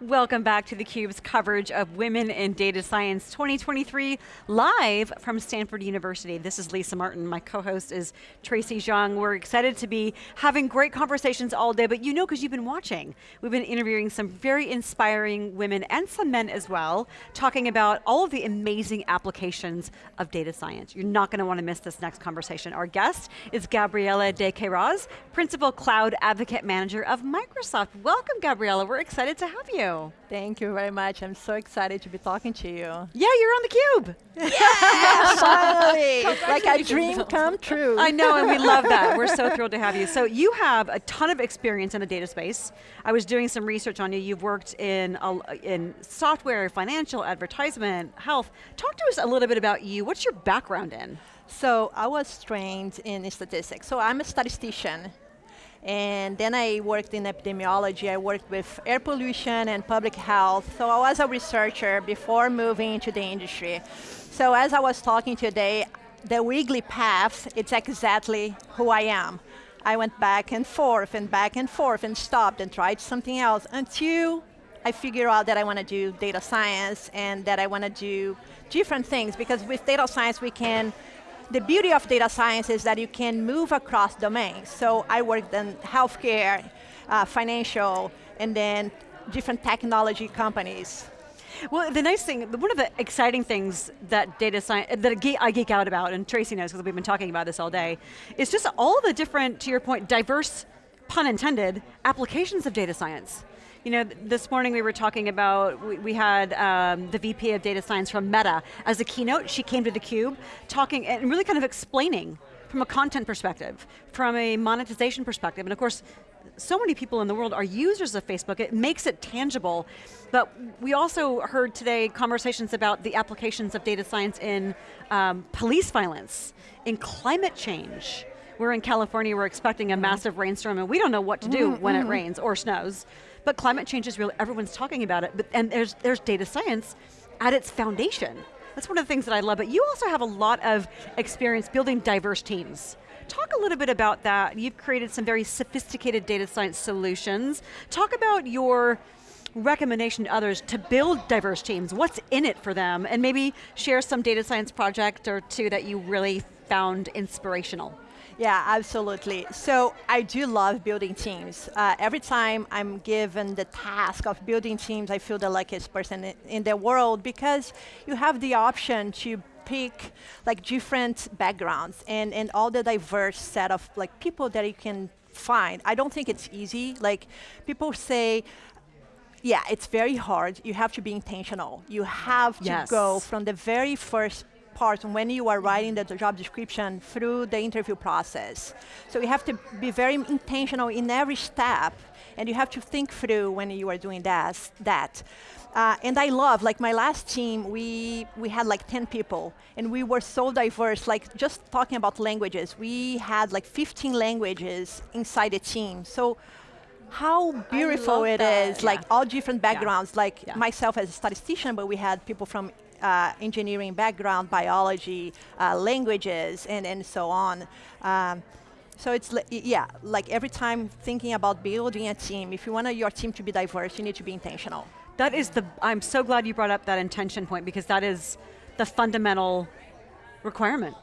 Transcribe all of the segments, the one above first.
Welcome back to theCUBE's coverage of Women in Data Science 2023, live from Stanford University. This is Lisa Martin, my co-host is Tracy Zhang. We're excited to be having great conversations all day, but you know because you've been watching. We've been interviewing some very inspiring women and some men as well, talking about all of the amazing applications of data science. You're not going to want to miss this next conversation. Our guest is Gabriela de Queiroz, Principal Cloud Advocate Manager of Microsoft. Welcome, Gabriela, we're excited to have you. Thank you very much. I'm so excited to be talking to you. Yeah, you're on theCUBE. Yeah, finally. like a dream come true. I know, and we love that. We're so thrilled to have you. So you have a ton of experience in the data space. I was doing some research on you. You've worked in, in software, financial, advertisement, health. Talk to us a little bit about you. What's your background in? So I was trained in statistics. So I'm a statistician. And then I worked in epidemiology. I worked with air pollution and public health. So I was a researcher before moving into the industry. So as I was talking today, the wiggly path, it's exactly who I am. I went back and forth and back and forth and stopped and tried something else until I figured out that I want to do data science and that I want to do different things because with data science we can the beauty of data science is that you can move across domains. So I worked in healthcare, uh, financial, and then different technology companies. Well, the nice thing, one of the exciting things that data science, that I geek out about, and Tracy knows because we've been talking about this all day, is just all the different, to your point, diverse, pun intended, applications of data science. You know, this morning we were talking about, we, we had um, the VP of Data Science from Meta as a keynote. She came to theCUBE talking and really kind of explaining from a content perspective, from a monetization perspective, and of course, so many people in the world are users of Facebook, it makes it tangible. But we also heard today conversations about the applications of data science in um, police violence, in climate change. We're in California, we're expecting a mm-hmm. massive rainstorm and we don't know what to do mm -hmm. when it rains or snows. But climate change is real, everyone's talking about it, but, and there's, there's data science at its foundation. That's one of the things that I love, but you also have a lot of experience building diverse teams. Talk a little bit about that. You've created some very sophisticated data science solutions. Talk about your recommendation to others to build diverse teams. What's in it for them? And maybe share some data science project or two that you really found inspirational. Yeah, absolutely. So I do love building teams. Uh, every time I'm given the task of building teams, I feel the luckiest person in the world because you have the option to pick like different backgrounds and, and all the diverse set of like people that you can find. I don't think it's easy. Like people say, yeah, it's very hard. You have to be intentional. You have yes. to go from the very first part when you are writing the job description through the interview process. So you have to be very intentional in every step, and you have to think through when you are doing that. that. Uh, and I love, like my last team, we, we had like 10 people, and we were so diverse, like just talking about languages, we had like 15 languages inside the team. So how beautiful it that. is, yeah. like all different backgrounds, yeah. like yeah. myself as a statistician, but we had people from uh, engineering background, biology, uh, languages, and, and so on. Um, so it's, yeah, like every time thinking about building a team, if you want your team to be diverse, you need to be intentional. That is the, I'm so glad you brought up that intention point because that is the fundamental requirement,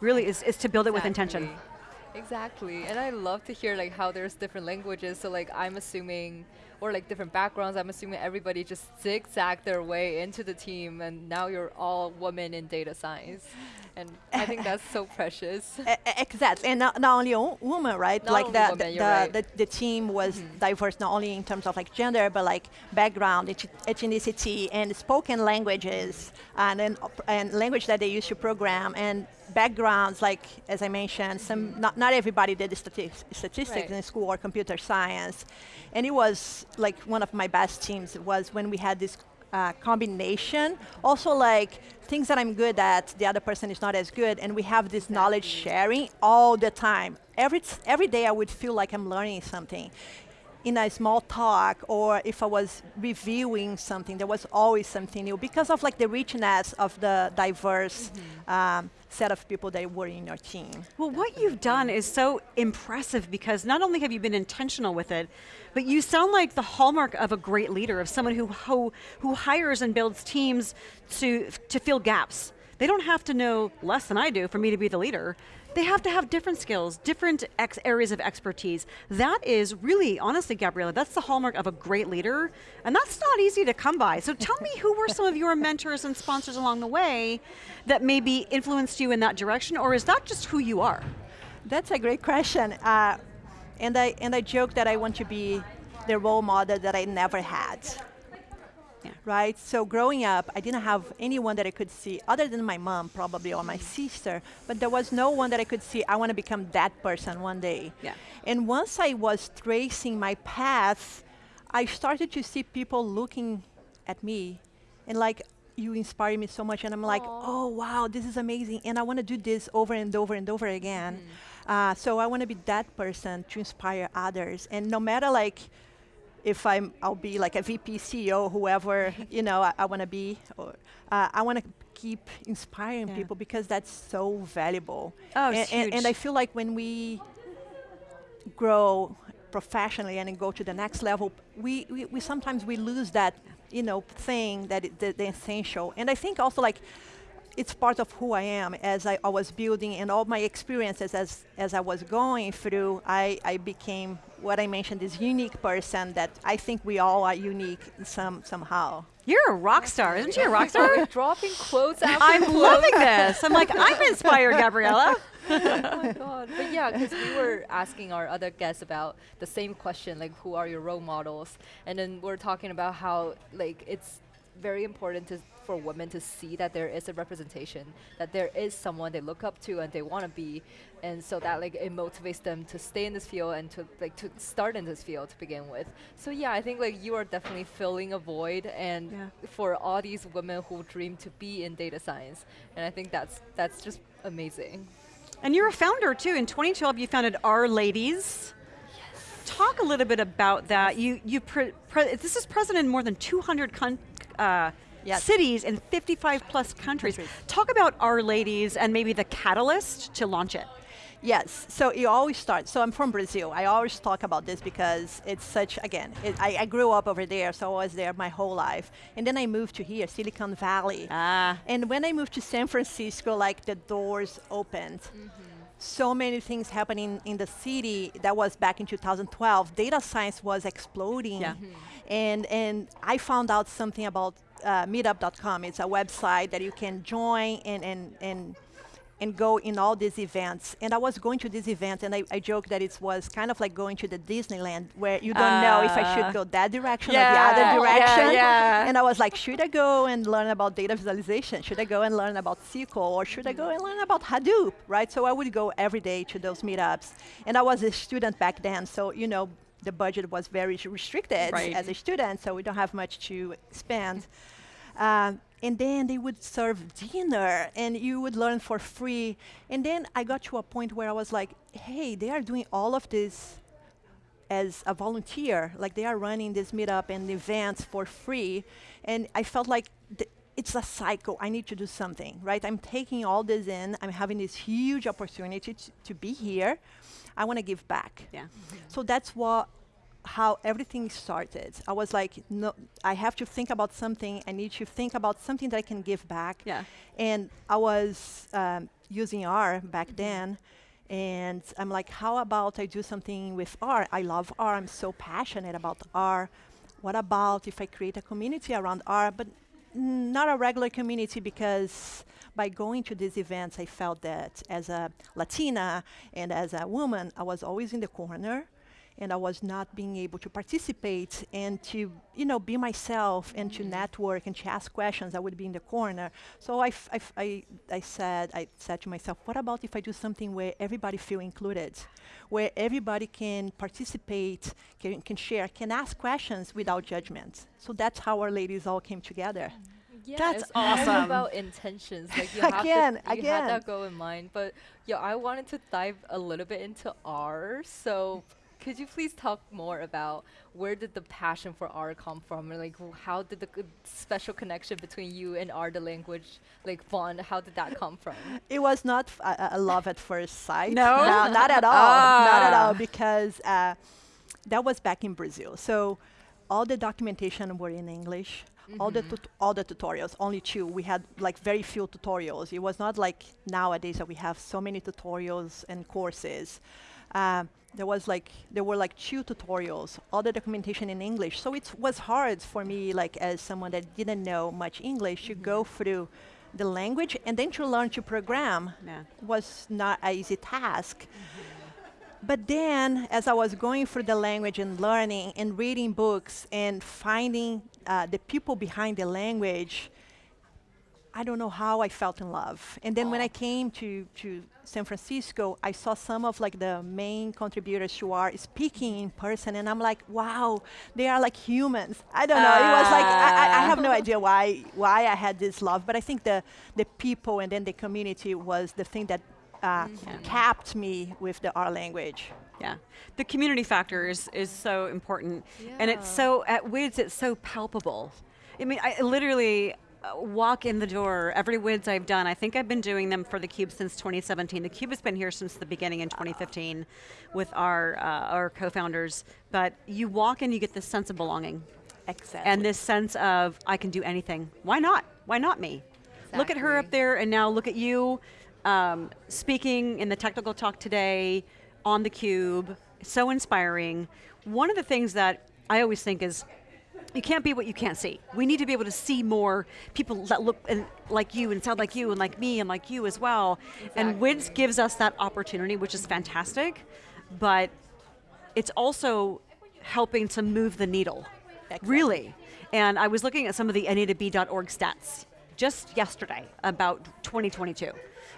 really, is, is to build exactly. it with intention. Exactly, and I love to hear like how there's different languages, so like I'm assuming or like different backgrounds. I'm assuming everybody just zigzag their way into the team and now you're all women in data science. And I think that's so precious. Exactly, and not, not only women, right? Not like the, women, the, the, right. the, the, team was mm -hmm. diverse not only in terms of like gender, but like background, ethnicity, and spoken languages, and, and, and language that they use to program, and backgrounds, like as I mentioned, some not, not everybody did statistics, statistics right. in school or computer science. And it was like one of my best teams was when we had this uh, combination. Also like things that I'm good at, the other person is not as good, and we have this knowledge sharing all the time. Every, every day I would feel like I'm learning something. In a small talk or if I was reviewing something, there was always something new because of like the richness of the diverse um, set of people that were in your team. Well, what you've done is so impressive because not only have you been intentional with it, but you sound like the hallmark of a great leader, of someone who, who, who hires and builds teams to, to fill gaps. They don't have to know less than I do for me to be the leader. They have to have different skills, different areas of expertise. That is really, honestly, Gabriela, that's the hallmark of a great leader, and that's not easy to come by. So tell me who were some of your mentors and sponsors along the way that maybe influenced you in that direction, or is that just who you are? That's a great question. Uh, and, I, and I joke that I want to be the role model that I never had. Yeah. Right? So growing up, I didn't have anyone that I could see, other than my mom probably, or my sister, but there was no one that I could see, I want to become that person one day. Yeah. And once I was tracing my path, I started to see people looking at me and like, you inspire me so much, and I'm like, oh wow, this is amazing, and I want to do this over and over and over again. Uh, so I want to be that person to inspire others, and no matter like if I'm, I'll be like a VP, CEO, whoever you know I, I want to be, or uh, I want to keep inspiring Yeah. people because that's so valuable. Oh, and, it's and, and I feel like when we grow professionally and go to the next level, we, we, we sometimes we lose that you know thing that it, the, the essential. And I think also like it's part of who I am as I, I was building and all my experiences as as I was going through. I, I became what I mentioned this unique person that I think we all are unique some somehow. You're a rock star, isn't she a rock star? Dropping quotes after I'm quotes. loving this. I'm like, I'm inspired, Gabriela. oh my god! But yeah, because we were asking our other guests about the same question, like who are your role models, and then we're talking about how like it's very important to for women to see that there is a representation, that there is someone they look up to and they want to be, and so that like it motivates them to stay in this field and to like to start in this field to begin with. So yeah, I think like you are definitely filling a void, and Yeah. for all these women who dream to be in data science, and I think that's that's just amazing. And you're a founder too. In 2012, you founded R-Ladies. Talk a little bit about that. You, you this is present in more than 200 con- uh, Yes. cities in 55 plus countries. Talk about R-Ladies and maybe the catalyst to launch it. Yes, so it always starts. So I'm from Brazil. I always talk about this because it's such, again, it, I, I grew up over there, so I was there my whole life. And then I moved to here, Silicon Valley. Ah. And when I moved to San Francisco, like the doors opened. So many things happening in the city. That was back in 2012. Data science was exploding. Yeah. And, and I found out something about uh, meetup.com. It's a website that you can join and, and, and and go in all these events. And I was going to this event, and I, I joke that it was kind of like going to the Disneyland, where you don't know if I should go that direction or the other direction. yeah, yeah. And I was like, should I go and learn about data visualization? Should I go and learn about SQL, or should I go and learn about Hadoop? Right. So I would go every day to those meetups, and I was a student back then, so you know the budget was very restricted Right. as a student, so we don't have much to spend. Um, and then they would serve dinner and you would learn for free. And then I got to a point where I was like, hey, they are doing all of this as a volunteer. Like they are running this meetup and events for free. And I felt like it's a cycle. I need to do something, right? I'm taking all this in. I'm having this huge opportunity to, to be here. I want to give back. Yeah. So that's what how everything started. I was like, no, I have to think about something. I need to think about something that I can give back. Yeah. And I was um, using R back then. And I'm like, how about I do something with R? I love R. I'm so passionate about R. What about if I create a community around R, but mm, not a regular community because by going to these events, I felt that as a Latina and as a woman, I was always in the corner and I was not being able to participate and to, you know, be myself and to mm-hmm. network and to ask questions. I would be in the corner. So I, f- I, f- I, I said, I said to myself, what about if I do something where everybody feel included, where everybody can participate, can, can share, can ask questions without judgment. So that's how R-Ladies all came together. Mm-hmm. Yeah, That's it's all awesome. about intentions. Like you have Again, to, you again. had that goal in mind. But yeah, I wanted to dive a little bit into R. So could you please talk more about where did the passion for R come from? And like, how did the special connection between you and R, the language, like bond? How did that come from? It was not f- a, a love at first sight. No? not at all. Not at Ah. all, because uh, that was back in Brazil. So all the documentation were in English. All the tut- all the tutorials, only two. We had like very few tutorials. It was not like nowadays that we have so many tutorials and courses. Um, there was like there were like two tutorials, all the documentation in English. So it was hard for me, like as someone that didn't know much English, to go through the language and then to learn to program Yeah. was not an easy task. But then, as I was going through the language and learning and reading books and finding uh, the people behind the language, I don't know how I felt in love. And then when I came to, to San Francisco, I saw some of like the main contributors who are speaking in person, and I'm like, wow, they are like humans. I don't know. It was like I, I- I have no idea why why I had this love, but I think the the people and then the community was the thing that uh, capped me with the R language. Yeah, the community factor is, is so important, and it's so at WIDS it's so palpable. I mean, I literally uh, walk in the door every WIDS I've done. I think I've been doing them for the Cube since 2017. The Cube has been here since the beginning in 2015 with our uh, our co-founders. But you walk in, you get this sense of belonging, Exactly. and this sense of I can do anything. Why not? Why not me? Look at her up there, and now look at you um, speaking in the technical talk today on the cube. So inspiring. One of the things that I always think is you can't be what you can't see. We need to be able to see more people that look and, like you and sound like you and like me and like you as well. And WIDS gives us that opportunity, which is fantastic, but it's also helping to move the needle. Exactly. Really. And I was looking at some of the AnitaB.org stats just yesterday about 2022.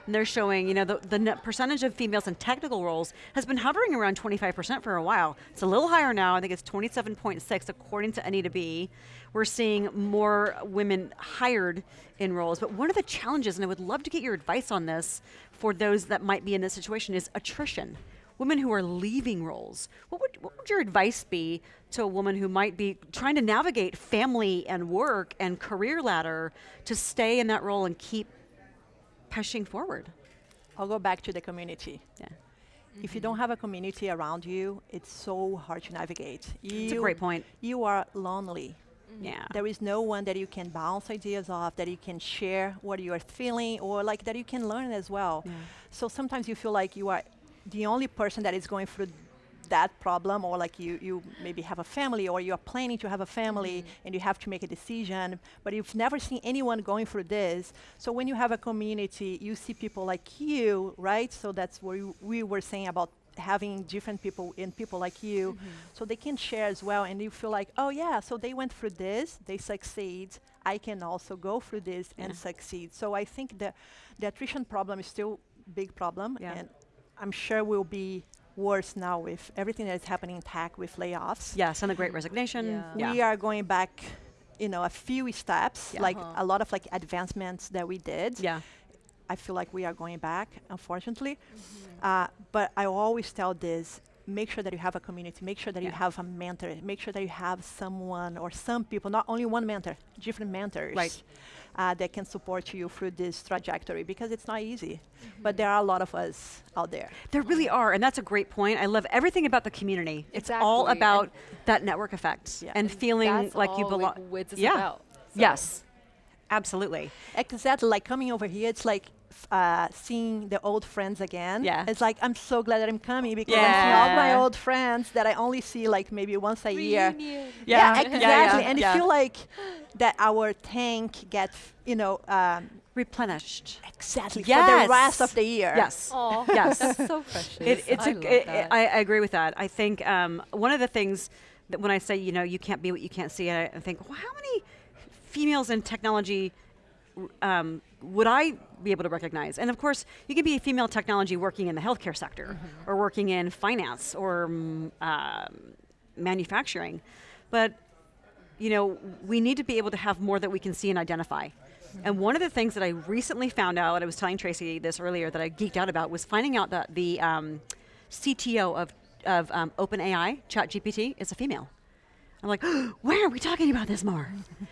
And they're showing, you know, the, the percentage of females in technical roles has been hovering around 25% for a while. It's a little higher now. I think it's 27.6 according to Anita B. We're seeing more women hired in roles. But one of the challenges, and I would love to get your advice on this for those that might be in this situation, is attrition women who are leaving roles. What would, what would your advice be to a woman who might be trying to navigate family and work and career ladder to stay in that role and keep pushing forward? I'll go back to the community. Yeah. If you don't have a community around you, it's so hard to navigate. It's a great point. You are lonely. Mm-hmm. Yeah. There is no one that you can bounce ideas off, that you can share what you are feeling, or like that you can learn as well. Yeah. So sometimes you feel like you are the only person that is going through that problem, or like you, you maybe have a family, or you are planning to have a family mm-hmm. and you have to make a decision, but you've never seen anyone going through this. So when you have a community, you see people like you, right? So that's what you- we were saying about having different people and people like you mm-hmm. so they can share as well and you feel like oh yeah so they went through this they succeed i can also go through this and succeed so i think the the attrition problem is still big problem Yeah. and i'm sure will be worse now with everything that is happening in tech with layoffs Yes, and the great resignation. Yeah. Yeah. we are going back you know a few steps Yeah. like Uh-huh. a lot of like advancements that we did yeah. I feel like we are going back, unfortunately. Mm-hmm. Uh, but I always tell this make sure that you have a community, make sure that you have a mentor, make sure that you have someone or some people, not only one mentor, different mentors. Right. Uh, that can support you through this trajectory because it's not easy. Mm-hmm. But there are a lot of us out there. There really are, and that's a great point. I love everything about the community. It's all about and- that network effect Yeah. and feeling That's like you belong. Like, WIDS yeah. about. So- Yes. Absolutely. Exactly, like coming over here, it's like f- uh, seeing the old friends again. Yeah. It's like I'm so glad that I'm coming because I'm seeing all my old friends that I only see like maybe once a year. Reunion. Yeah, Yeah, yeah, exactly. yeah, and yeah. you feel like that our tank gets, you know, um, Replenished. exactly for the rest of the year. Yes. Aw, Yes. that's so precious. It, it's I a, love it- that. I, I agree with that. I think um, one of the things that when I say, you know, you can't be what you can't see, I, I think, well, how many females in technology um, would I be able to recognize? And of course, you could be a female technology working in the healthcare sector or working in finance or mm, um, manufacturing. But you know, we need to be able to have more that we can see and identify. And one of the things that I recently found out, I was telling Tracy this earlier that I geeked out about, was finding out that the um, CTO of of um, OpenAI, ChatGPT, is a female. I'm like, where aren't we talking about this more?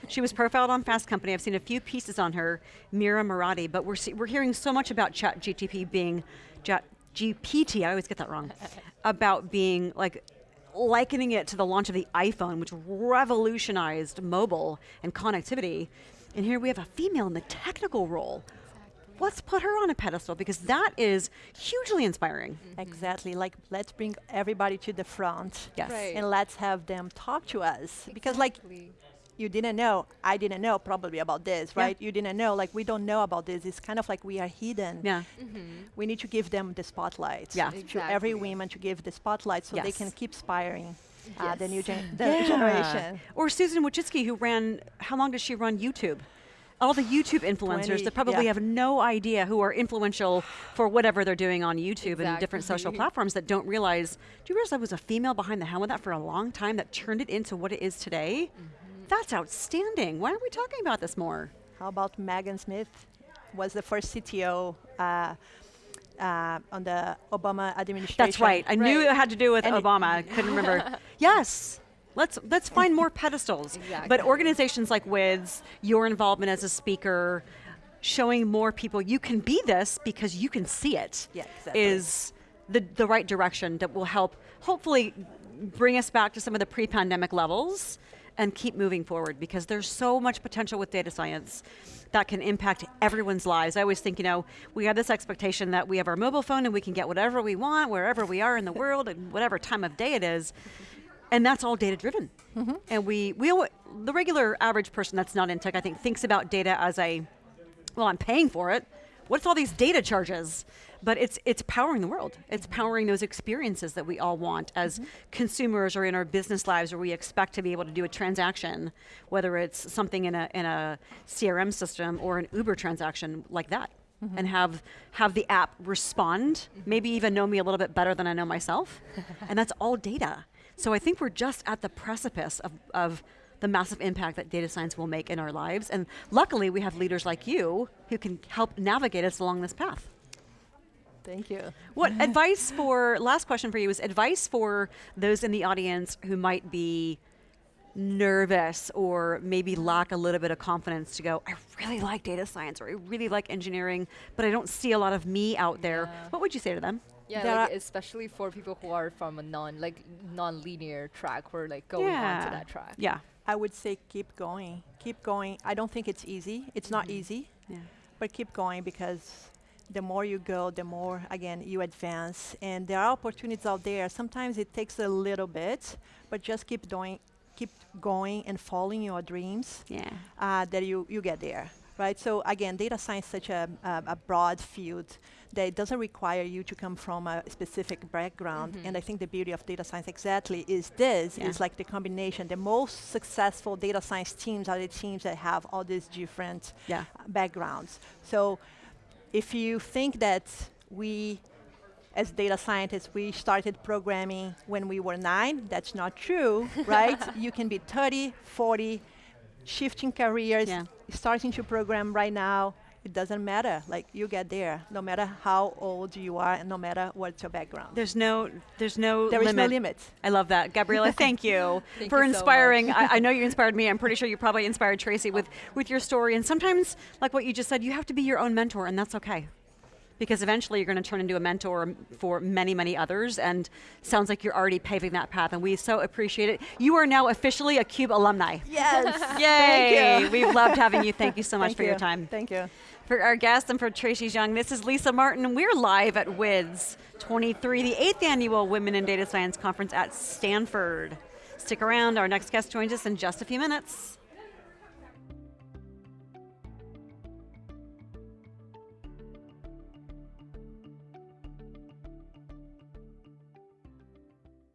she was profiled on Fast Company. I've seen a few pieces on her, Mira Murati, but we're, we're hearing so much about ChatGPT being, Chat GPT, I always get that wrong, about being like likening it to the launch of the iPhone, which revolutionized mobile and connectivity. And here we have a female in the technical role. Let's put her on a pedestal because that is hugely inspiring. Mm -hmm. Exactly. Like, let's bring everybody to the front. Yes. Right. And let's have them talk to us. Exactly. Because, like, you didn't know, I didn't know probably about this, right? You didn't know, like we don't know about this. It's kind of like we are hidden. Yeah. Mm -hmm. We need to give them the spotlight. Yeah. Exactly. To every woman to give the spotlight so yes. they can keep inspiring. Uh, yes. the new gen the yeah. generation. Or Susan Wojcicki, who ran, how long does she run YouTube? All the YouTube influencers 20, that probably yeah. have no idea who are influential for whatever they're doing on YouTube exactly. and different social platforms that don't realize, do you realize there was a female behind the helm of that for a long time that turned it into what it is today? Mm -hmm. That's outstanding. Why aren't we talking about this more? How about Megan Smith? Was the first CTO uh, uh, on the Obama administration. That's right. I right. knew it had to do with and Obama. I couldn't remember. yes. Let's let's find more pedestals. Exactly. But organizations like WIDS, your involvement as a speaker, showing more people you can be this because you can see it yeah, exactly. is the the right direction that will help hopefully bring us back to some of the pre-pandemic levels and keep moving forward because there's so much potential with data science that can impact everyone's lives. I always think, you know, we have this expectation that we have our mobile phone and we can get whatever we want, wherever we are in the world, and whatever time of day it is. And that's all data driven. Mm -hmm. And we, we, the regular average person that's not in tech, I think, thinks about data as a, well, I'm paying for it. What's all these data charges? but it's it's powering the world. It's powering those experiences that we all want as mm -hmm. consumers or in our business lives where we expect to be able to do a transaction, whether it's something in a in a CRM system or an Uber transaction like that. Mm -hmm. And have have the app respond, mm-hmm. maybe even know me a little bit better than I know myself, and that's all data. So I think we're just at the precipice of, of the massive impact that data science will make in our lives. And luckily, we have leaders like you who can help navigate us along this path. Thank you. What advice for, last question for you is advice for those in the audience who might be nervous or maybe lack a little bit of confidence to go, I really like data science or I really like engineering, but I don't see a lot of me out there. Yeah. What would you say to them? Yeah, like especially for people who are from a non like non-linear track or like going yeah. onto that track. Yeah. I would say keep going. Keep going. I don't think it's easy. It's mm -hmm. not mm-hmm. easy. Yeah. But keep going because the more you go, the more, again, you advance. And there are opportunities out there. Sometimes it takes a little bit, but just keep doing, keep going and following your dreams. Yeah. Uh, that you, you get there, right? So again, data science is such a, a, a, broad field that it doesn't require you to come from a specific background. Mm -hmm. And I think the beauty of data science exactly is this, yeah. is like the combination. The most successful data science teams are the teams that have all these different yeah. backgrounds. So if you think that we, as data scientists, we started programming when we were nine, that's not true, right? You can be 30, 40, shifting careers, yeah. starting to program right now, it doesn't matter. Like you get there, no matter how old you are, and no matter what's your background. There's no, there's no. There limit. is no limit. I love that, Gabriela. thank you thank for you inspiring. So I, I, know you inspired me. I'm pretty sure you probably inspired Tracy with with your story. And sometimes, like what you just said, you have to be your own mentor, and that's okay because eventually you're going to turn into a mentor for many, many others, and sounds like you're already paving that path, and we so appreciate it. You are now officially a CUBE alumni. Yes. Yay! We've loved having you. Thank you so much Thank for you. your time. Thank you. For our guest and for Tracy Zhang, this is Lisa Martin. We're live at WIDS 23, the eighth annual Women in Data Science Conference at Stanford. Stick around, our next guest joins us in just a few minutes.